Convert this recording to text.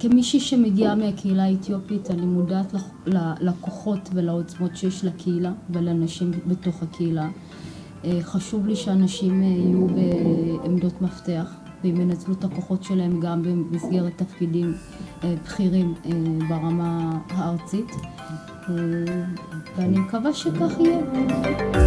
כמישהי שמגיעה מהקהילה האתיופית, אני מודעת לכוחות ולעוצמות שיש לקהילה ולנשים בתוך הקהילה. אה, חשוב לי שאנשים אה, יהיו בעמדות מפתח והם ינצלו את הכוחות שלהם גם במסגרת תפקידים אה, בכירים ברמה הארצית ואני מקווה שכך יהיה